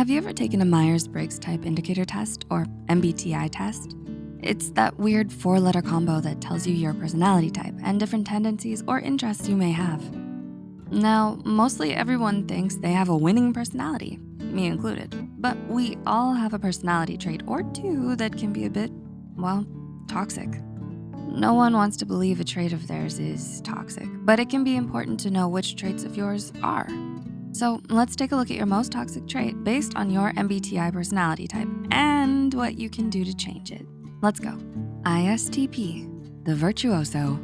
Have you ever taken a Myers-Briggs type indicator test or MBTI test? It's that weird four letter combo that tells you your personality type and different tendencies or interests you may have. Now, mostly everyone thinks they have a winning personality, me included, but we all have a personality trait or two that can be a bit, well, toxic. No one wants to believe a trait of theirs is toxic, but it can be important to know which traits of yours are. So let's take a look at your most toxic trait based on your MBTI personality type and what you can do to change it. Let's go. ISTP, the virtuoso.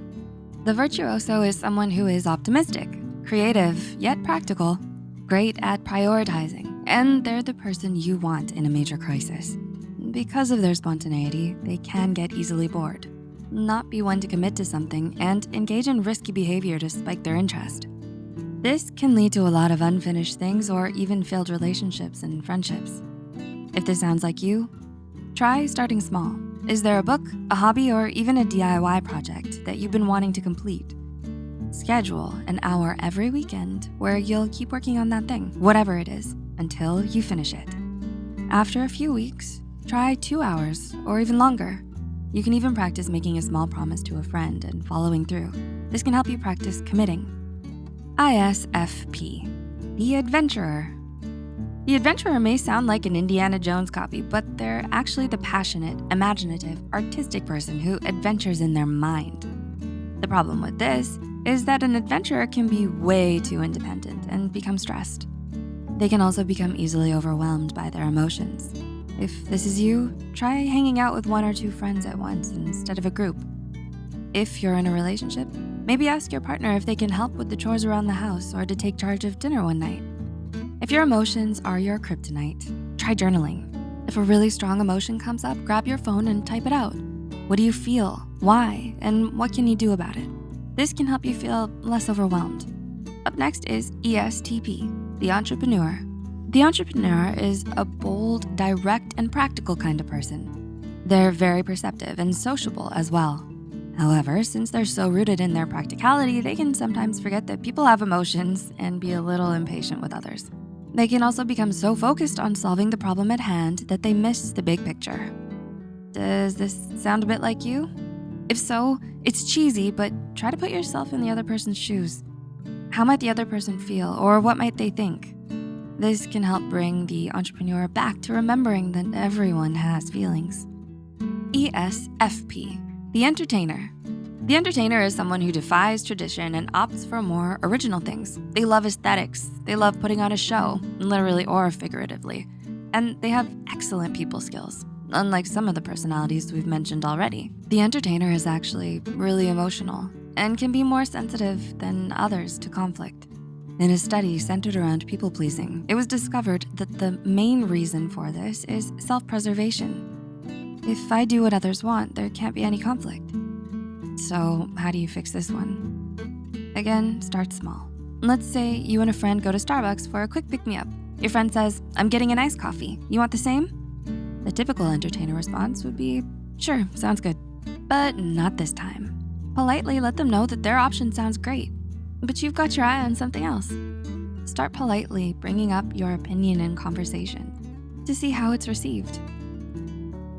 The virtuoso is someone who is optimistic, creative, yet practical, great at prioritizing, and they're the person you want in a major crisis. Because of their spontaneity, they can get easily bored not be one to commit to something, and engage in risky behavior to spike their interest. This can lead to a lot of unfinished things or even failed relationships and friendships. If this sounds like you, try starting small. Is there a book, a hobby, or even a DIY project that you've been wanting to complete? Schedule an hour every weekend where you'll keep working on that thing, whatever it is, until you finish it. After a few weeks, try two hours or even longer. You can even practice making a small promise to a friend and following through. This can help you practice committing. ISFP, the adventurer. The adventurer may sound like an Indiana Jones copy, but they're actually the passionate, imaginative, artistic person who adventures in their mind. The problem with this is that an adventurer can be way too independent and become stressed. They can also become easily overwhelmed by their emotions. If this is you, try hanging out with one or two friends at once instead of a group. If you're in a relationship, maybe ask your partner if they can help with the chores around the house or to take charge of dinner one night. If your emotions are your kryptonite, try journaling. If a really strong emotion comes up, grab your phone and type it out. What do you feel? Why? And what can you do about it? This can help you feel less overwhelmed. Up next is ESTP, the entrepreneur. The entrepreneur is a bold, direct, and practical kind of person. They're very perceptive and sociable as well. However, since they're so rooted in their practicality, they can sometimes forget that people have emotions and be a little impatient with others. They can also become so focused on solving the problem at hand that they miss the big picture. Does this sound a bit like you? If so, it's cheesy, but try to put yourself in the other person's shoes. How might the other person feel or what might they think? This can help bring the entrepreneur back to remembering that everyone has feelings. ESFP, the entertainer. The entertainer is someone who defies tradition and opts for more original things. They love aesthetics. They love putting on a show, literally or figuratively. And they have excellent people skills. Unlike some of the personalities we've mentioned already, the entertainer is actually really emotional and can be more sensitive than others to conflict. In a study centered around people pleasing, it was discovered that the main reason for this is self-preservation. If I do what others want, there can't be any conflict. So how do you fix this one? Again, start small. Let's say you and a friend go to Starbucks for a quick pick-me-up. Your friend says, I'm getting an iced coffee. You want the same? The typical entertainer response would be, sure, sounds good. But not this time. Politely let them know that their option sounds great but you've got your eye on something else. Start politely bringing up your opinion in conversation to see how it's received.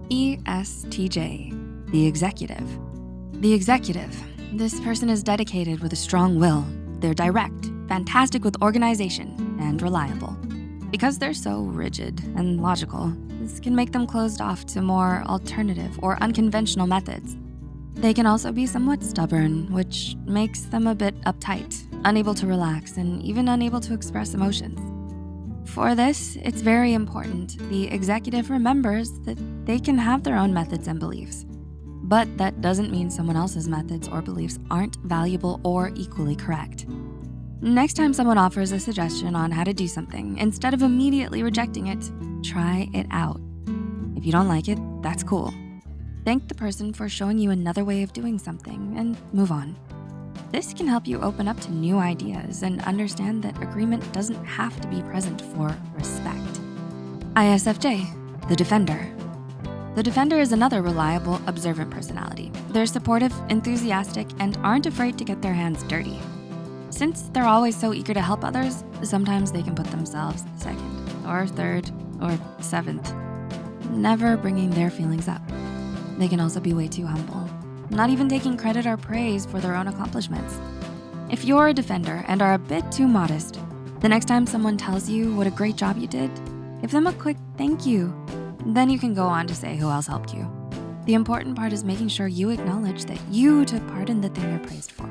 ESTJ, the executive. The executive, this person is dedicated with a strong will. They're direct, fantastic with organization, and reliable. Because they're so rigid and logical, this can make them closed off to more alternative or unconventional methods they can also be somewhat stubborn, which makes them a bit uptight, unable to relax, and even unable to express emotions. For this, it's very important the executive remembers that they can have their own methods and beliefs. But that doesn't mean someone else's methods or beliefs aren't valuable or equally correct. Next time someone offers a suggestion on how to do something, instead of immediately rejecting it, try it out. If you don't like it, that's cool. Thank the person for showing you another way of doing something and move on. This can help you open up to new ideas and understand that agreement doesn't have to be present for respect. ISFJ, the defender. The defender is another reliable, observant personality. They're supportive, enthusiastic, and aren't afraid to get their hands dirty. Since they're always so eager to help others, sometimes they can put themselves second or third or seventh, never bringing their feelings up. They can also be way too humble, not even taking credit or praise for their own accomplishments. If you're a defender and are a bit too modest, the next time someone tells you what a great job you did, give them a quick thank you. Then you can go on to say who else helped you. The important part is making sure you acknowledge that you took part in the thing you're praised for.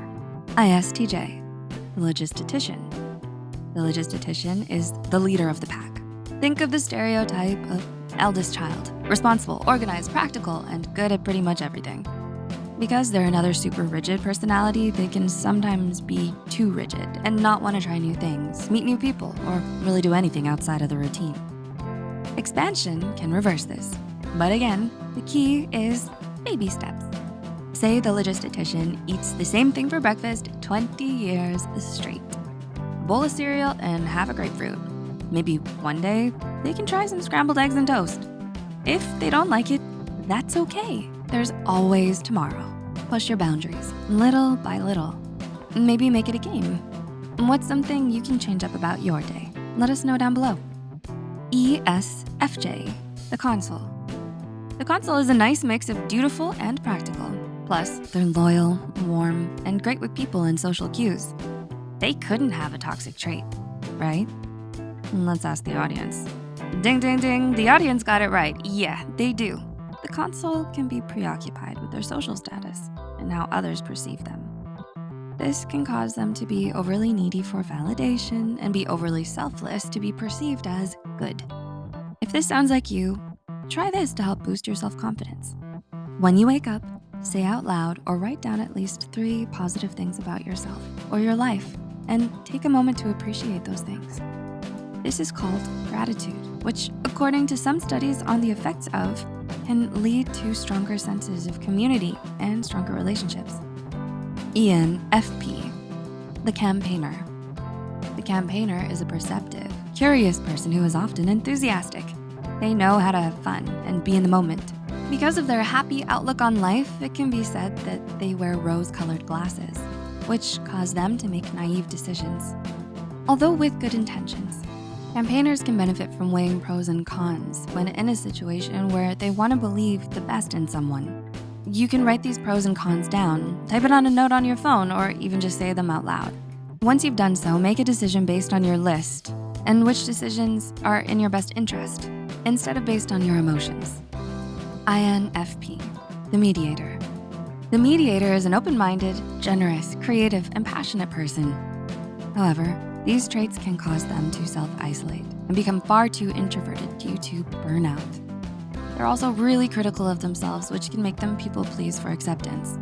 ISTJ, the logistician. The logistician is the leader of the pack. Think of the stereotype of eldest child, responsible, organized, practical, and good at pretty much everything. Because they're another super rigid personality, they can sometimes be too rigid and not wanna try new things, meet new people, or really do anything outside of the routine. Expansion can reverse this. But again, the key is baby steps. Say the logistician eats the same thing for breakfast 20 years straight. Bowl of cereal and have a grapefruit. Maybe one day they can try some scrambled eggs and toast. If they don't like it, that's okay. There's always tomorrow. Push your boundaries, little by little. Maybe make it a game. What's something you can change up about your day? Let us know down below. ESFJ, the consul. The consul is a nice mix of dutiful and practical. Plus, they're loyal, warm, and great with people and social cues. They couldn't have a toxic trait, right? Let's ask the audience. Ding, ding, ding, the audience got it right. Yeah, they do. The consul can be preoccupied with their social status and how others perceive them. This can cause them to be overly needy for validation and be overly selfless to be perceived as good. If this sounds like you, try this to help boost your self-confidence. When you wake up, say out loud or write down at least three positive things about yourself or your life and take a moment to appreciate those things. This is called gratitude, which according to some studies on the effects of, can lead to stronger senses of community and stronger relationships. ENFP, the campaigner. The campaigner is a perceptive, curious person who is often enthusiastic. They know how to have fun and be in the moment. Because of their happy outlook on life, it can be said that they wear rose-colored glasses, which cause them to make naive decisions. Although with good intentions, Campaigners can benefit from weighing pros and cons when in a situation where they wanna believe the best in someone. You can write these pros and cons down, type it on a note on your phone, or even just say them out loud. Once you've done so, make a decision based on your list and which decisions are in your best interest instead of based on your emotions. INFP, the mediator. The mediator is an open-minded, generous, creative, and passionate person. However, these traits can cause them to self-isolate and become far too introverted due to burnout. They're also really critical of themselves, which can make them people please for acceptance.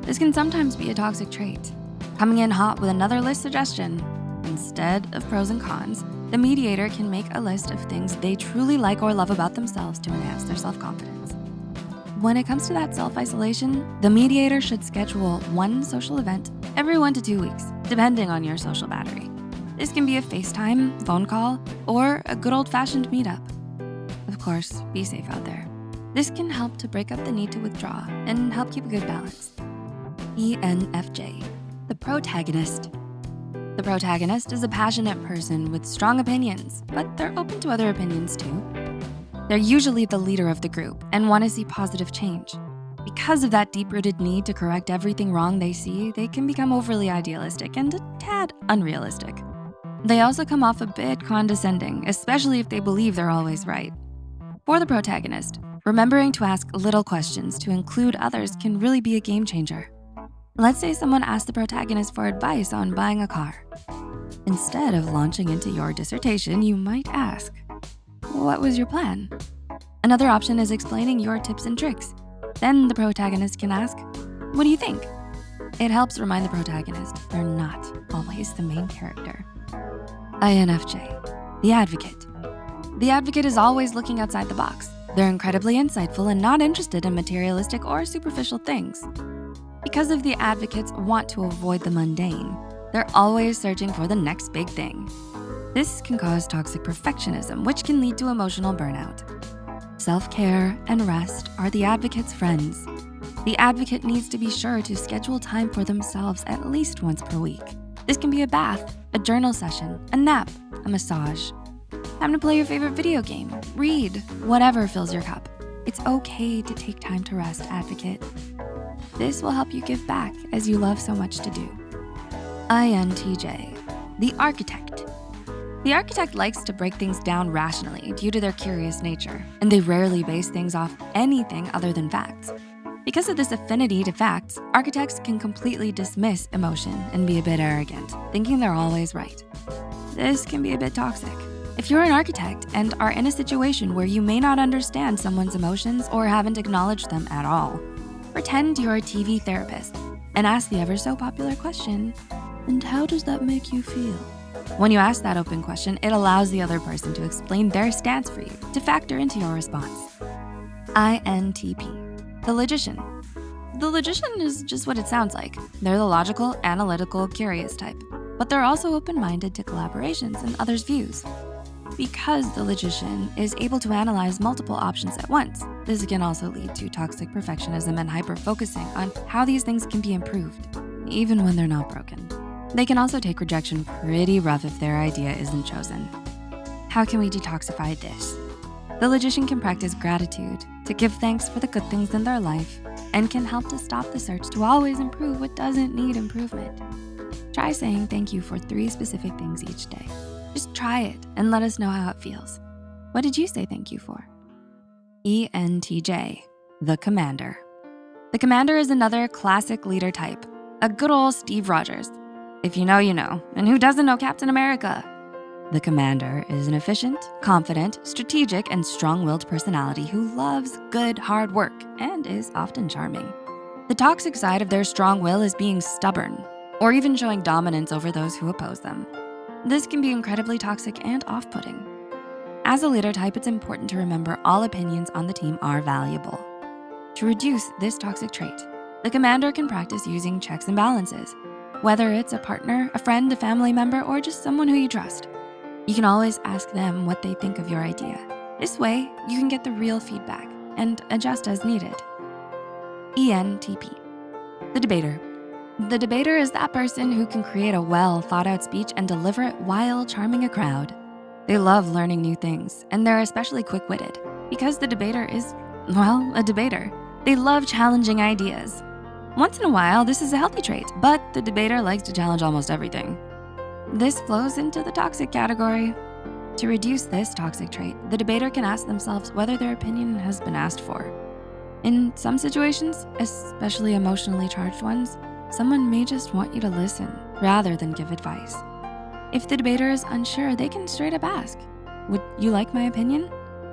This can sometimes be a toxic trait. Coming in hot with another list suggestion. Instead of pros and cons, the mediator can make a list of things they truly like or love about themselves to enhance their self-confidence. When it comes to that self-isolation, the mediator should schedule one social event every one to two weeks, depending on your social battery. This can be a FaceTime, phone call, or a good old fashioned meetup. Of course, be safe out there. This can help to break up the need to withdraw and help keep a good balance. ENFJ, the protagonist. The protagonist is a passionate person with strong opinions, but they're open to other opinions too. They're usually the leader of the group and wanna see positive change. Because of that deep-rooted need to correct everything wrong they see, they can become overly idealistic and a tad unrealistic. They also come off a bit condescending, especially if they believe they're always right. For the protagonist, remembering to ask little questions to include others can really be a game changer. Let's say someone asks the protagonist for advice on buying a car. Instead of launching into your dissertation, you might ask, what was your plan? Another option is explaining your tips and tricks. Then the protagonist can ask, what do you think? It helps remind the protagonist they're not always the main character. INFJ, the advocate. The advocate is always looking outside the box. They're incredibly insightful and not interested in materialistic or superficial things. Because of the advocates want to avoid the mundane, they're always searching for the next big thing. This can cause toxic perfectionism, which can lead to emotional burnout. Self-care and rest are the advocate's friends. The advocate needs to be sure to schedule time for themselves at least once per week. This can be a bath, a journal session, a nap, a massage. time to play your favorite video game, read, whatever fills your cup. It's okay to take time to rest, advocate. This will help you give back as you love so much to do. INTJ, the architect. The architect likes to break things down rationally due to their curious nature, and they rarely base things off anything other than facts. Because of this affinity to facts, architects can completely dismiss emotion and be a bit arrogant, thinking they're always right. This can be a bit toxic. If you're an architect and are in a situation where you may not understand someone's emotions or haven't acknowledged them at all, pretend you're a TV therapist and ask the ever so popular question, and how does that make you feel? When you ask that open question, it allows the other person to explain their stance for you to factor into your response. INTP, the logician. The logician is just what it sounds like. They're the logical, analytical, curious type, but they're also open-minded to collaborations and others' views. Because the logician is able to analyze multiple options at once, this can also lead to toxic perfectionism and hyper-focusing on how these things can be improved, even when they're not broken. They can also take rejection pretty rough if their idea isn't chosen. How can we detoxify this? The logician can practice gratitude to give thanks for the good things in their life and can help to stop the search to always improve what doesn't need improvement. Try saying thank you for three specific things each day. Just try it and let us know how it feels. What did you say thank you for? ENTJ, the commander. The commander is another classic leader type, a good old Steve Rogers, if you know, you know. And who doesn't know Captain America? The commander is an efficient, confident, strategic, and strong-willed personality who loves good, hard work and is often charming. The toxic side of their strong will is being stubborn or even showing dominance over those who oppose them. This can be incredibly toxic and off-putting. As a leader type, it's important to remember all opinions on the team are valuable. To reduce this toxic trait, the commander can practice using checks and balances whether it's a partner, a friend, a family member, or just someone who you trust. You can always ask them what they think of your idea. This way, you can get the real feedback and adjust as needed. ENTP, the debater. The debater is that person who can create a well thought out speech and deliver it while charming a crowd. They love learning new things and they're especially quick-witted because the debater is, well, a debater. They love challenging ideas once in a while, this is a healthy trait, but the debater likes to challenge almost everything. This flows into the toxic category. To reduce this toxic trait, the debater can ask themselves whether their opinion has been asked for. In some situations, especially emotionally charged ones, someone may just want you to listen rather than give advice. If the debater is unsure, they can straight up ask, would you like my opinion?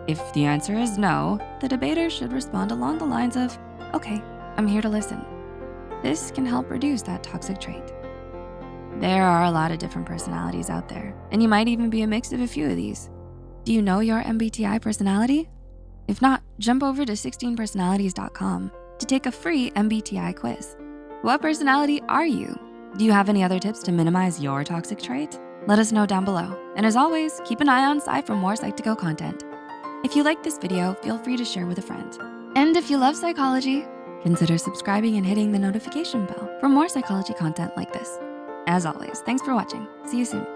If the answer is no, the debater should respond along the lines of, okay, I'm here to listen. This can help reduce that toxic trait. There are a lot of different personalities out there, and you might even be a mix of a few of these. Do you know your MBTI personality? If not, jump over to 16personalities.com to take a free MBTI quiz. What personality are you? Do you have any other tips to minimize your toxic trait? Let us know down below. And as always, keep an eye on Psy for more Psych2Go content. If you like this video, feel free to share with a friend. And if you love psychology, Consider subscribing and hitting the notification bell for more psychology content like this. As always, thanks for watching. See you soon.